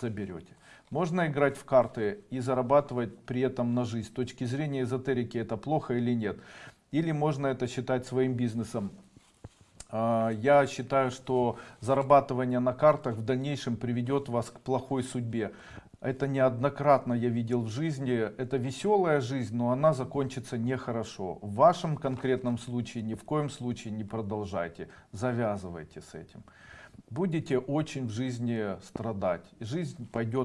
заберете. Можно играть в карты и зарабатывать при этом на жизнь. С точки зрения эзотерики это плохо или нет. Или можно это считать своим бизнесом. А, Я считаю, что зарабатывание на картах в дальнейшем приведет вас к плохой судьбе. Это неоднократно я видел в жизни. Это веселая жизнь, но она закончится нехорошо. В вашем конкретном случае ни в коем случае не продолжайте. Завязывайте с этим. Будете очень в жизни страдать. Жизнь пойдет